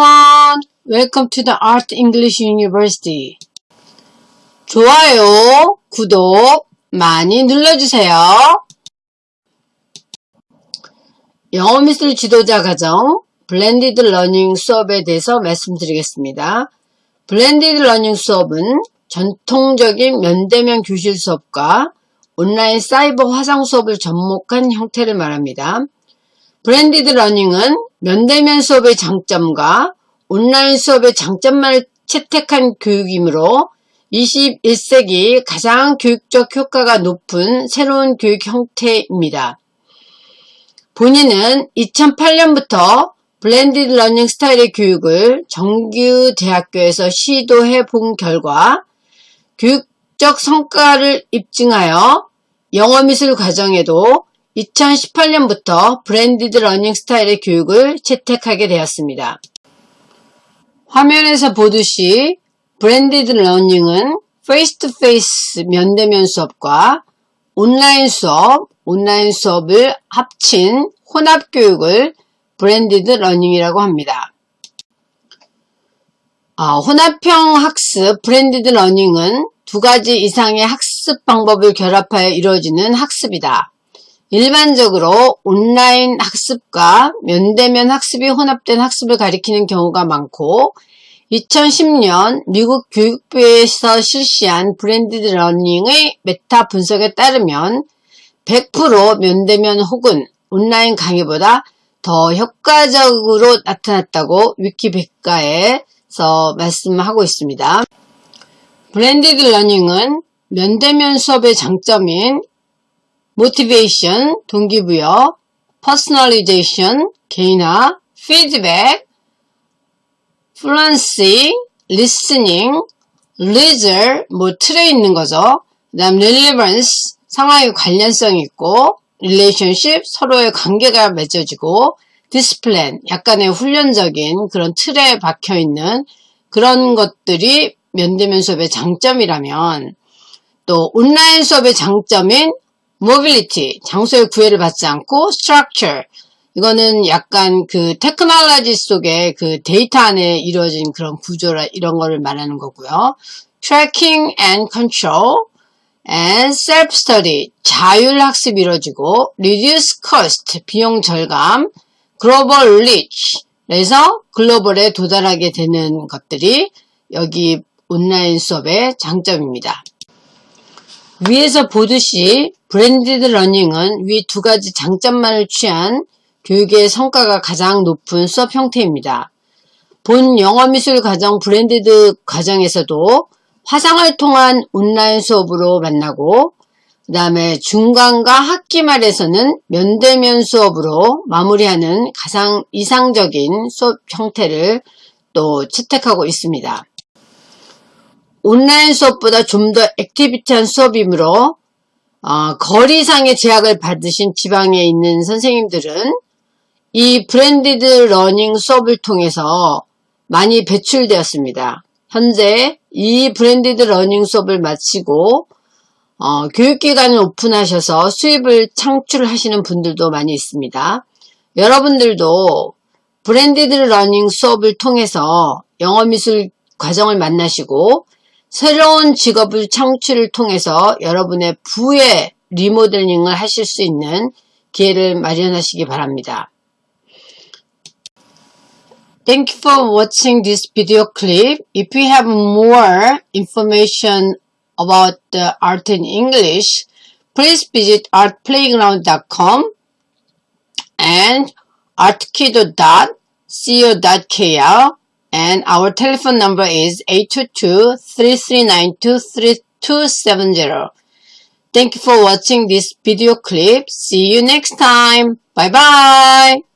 everyone. Welcome to the Art English University. 좋아요, 구독 많이 눌러주세요. 영어 미술 지도자 과정 blended learning 수업에 대해서 말씀드리겠습니다. blended learning 수업은 전통적인 면대면 교실 수업과 온라인 사이버 화상 수업을 접목한 형태를 말합니다. blended learning은 면대면 수업의 장점과 온라인 수업의 장점만을 채택한 교육이므로 21세기 가장 교육적 효과가 높은 새로운 교육 형태입니다. 본인은 2008년부터 blended learning 스타일의 교육을 정규 대학교에서 시도해 본 결과 교육적 성과를 입증하여 영어미술 과정에도 2018년부터 blended learning 스타일의 교육을 채택하게 되었습니다. 화면에서 보듯이 blended learning은 face to face 면대면 수업과 온라인 수업, 온라인 수업을 합친 혼합 교육을 blended learning이라고 합니다. 아, 혼합형 학습 blended learning은 두 가지 이상의 학습 방법을 결합하여 이루어지는 학습이다. 일반적으로 온라인 학습과 면대면 학습이 혼합된 학습을 가리키는 경우가 많고 2010년 미국 교육부에서 실시한 blended learning의 메타 분석에 따르면 100% 면대면 혹은 온라인 강의보다 더 효과적으로 나타났다고 위키백과에서 말씀하고 있습니다. blended learning은 면대면 수업의 장점인 motivation, 동기부여, personalization, 개인화, feedback, fluency, listening, leisure, 뭐 틀에 있는 거죠. 그 다음 relevance, 상황의 관련성이 있고 relationship, 서로의 관계가 맺어지고 discipline, 약간의 훈련적인 그런 틀에 박혀있는 그런 것들이 면대면 수업의 장점이라면 또 온라인 수업의 장점인 mobility, 장소의 구애를 받지 않고 structure, 이거는 약간 그 테크놀로지 속에 그 데이터 안에 이루어진 그런 구조라 이런 거를 말하는 거고요. tracking and control and self-study, 자율학습이 이루어지고 reduce cost, 비용 절감, global reach, 그래서 글로벌에 도달하게 되는 것들이 여기 온라인 수업의 장점입니다. 위에서 보듯이 blended learning은 위 두 가지 장점만을 취한 교육의 성과가 가장 높은 수업 형태입니다. 본 영어미술 과정 blended 과정에서도 화상을 통한 온라인 수업으로 만나고 그 다음에 중간과 학기 말에서는 면대면 수업으로 마무리하는 가장 이상적인 수업 형태를 또 채택하고 있습니다. 온라인 수업보다 좀 더 activity한 수업이므로 어, 거리상의 제약을 받으신 지방에 있는 선생님들은 이 blended learning 수업을 통해서 많이 배출되었습니다. 현재 이 blended learning 수업을 마치고 어, 교육기관을 오픈하셔서 수입을 창출하시는 분들도 많이 있습니다. 여러분들도 blended learning 수업을 통해서 영어미술 과정을 만나시고 새로운 직업을 창출을 통해서 여러분의 부의 리모델링을 하실 수 있는 기회를 마련하시기 바랍니다. Thank you for watching this video clip. If you have more information about the art in English, please visit artplayground.com and artkido.co.kr and our telephone number is 822-3392-3270. Thank you for watching this video clip. See you next time. Bye bye.